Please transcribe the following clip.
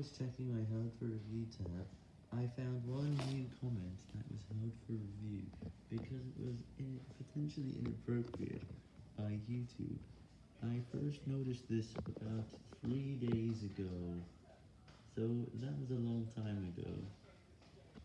was checking my held for review tab, I found one new comment that was held for review because it was in potentially inappropriate by YouTube. I first noticed this about three days ago, so that was a long time ago.